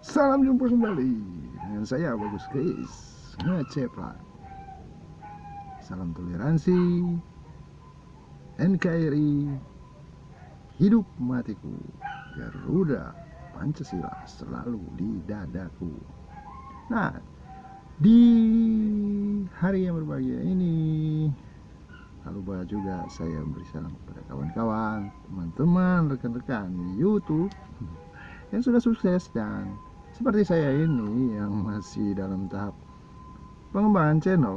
Salam jumpa kembali. Dengan saya Bagus Chris. Ngeceplak Salam toleransi. NKRI Hidup matiku. Garuda Pancasila selalu di dadaku. Nah di hari yang berbahagia ini Lalu lupa juga saya beri salam kepada kawan-kawan, teman-teman, rekan-rekan YouTube yang sudah sukses dan seperti saya ini yang masih dalam tahap pengembangan channel